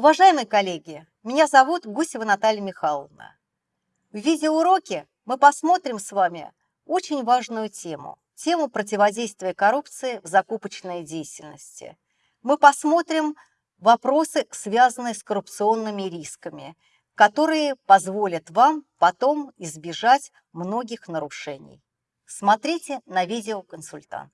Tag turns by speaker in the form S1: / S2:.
S1: Уважаемые коллеги, меня зовут Гусева Наталья Михайловна. В видеоуроке мы посмотрим с вами очень важную тему, тему противодействия коррупции в закупочной деятельности. Мы посмотрим вопросы, связанные с коррупционными рисками, которые позволят вам потом избежать многих нарушений. Смотрите на видеоконсультант.